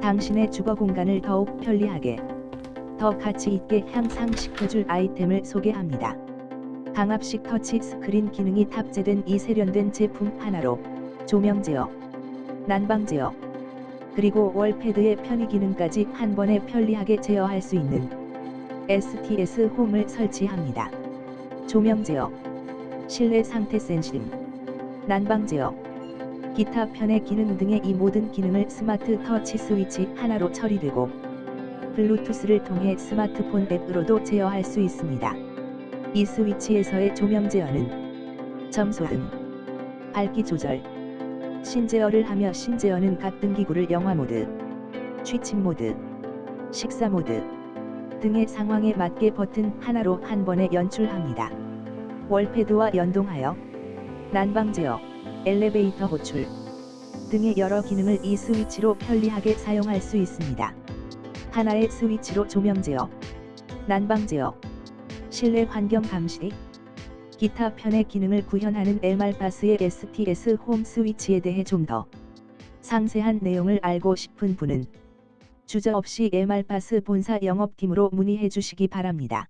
당신의 주거 공간을 더욱 편리하게 더 가치 있게 향상시켜줄 아이템을 소개합니다. 강압식 터치 스크린 기능이 탑재된 이 세련된 제품 하나로 조명 제어, 난방 제어, 그리고 월패드의 편의 기능까지 한 번에 편리하게 제어할 수 있는 STS 홈을 설치합니다. 조명 제어, 실내 상태 센싱, 난방 제어, 기타 편의 기능 등의 이 모든 기능을 스마트 터치 스위치 하나로 처리되고 블루투스를 통해 스마트폰 앱으로도 제어할 수 있습니다. 이 스위치에서의 조명 제어는 점소등, 밝기 조절, 신제어를 하며 신제어는 각 등기구를 영화 모드, 취침 모드, 식사 모드 등의 상황에 맞게 버튼 하나로 한 번에 연출합니다. 월패드와 연동하여 난방 제어, 엘리베이터 호출 등의 여러 기능을 이 스위치로 편리하게 사용할 수 있습니다. 하나의 스위치로 조명 제어, 난방 제어, 실내 환경 감시, 기타 편의 기능을 구현하는 에말바스의 STS 홈 스위치에 대해 좀 더 상세한 내용을 알고 싶은 분은 주저없이 에말바스 본사 영업팀으로 문의해 주시기 바랍니다.